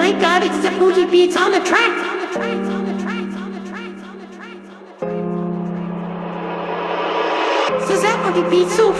my god, it's the booty beats on the track. Beats so that booty beats so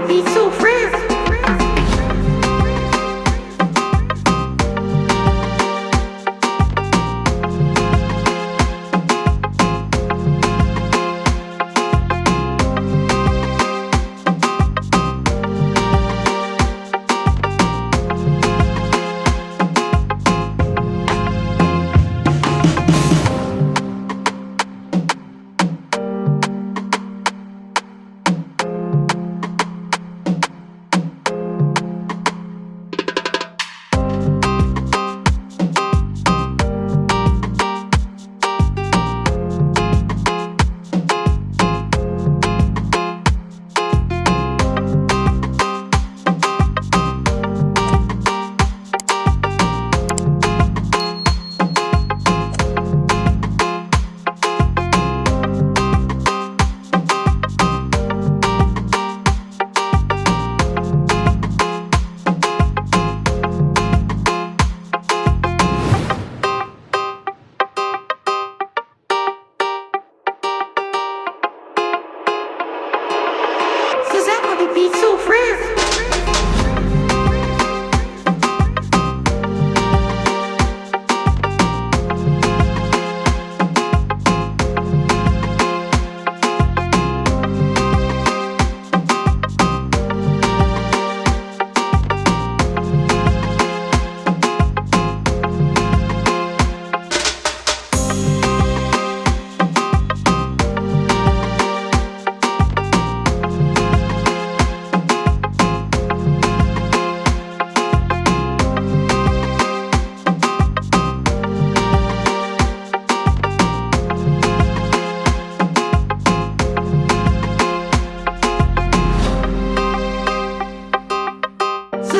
fresh. So booty so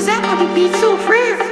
So that booty beats so fresh.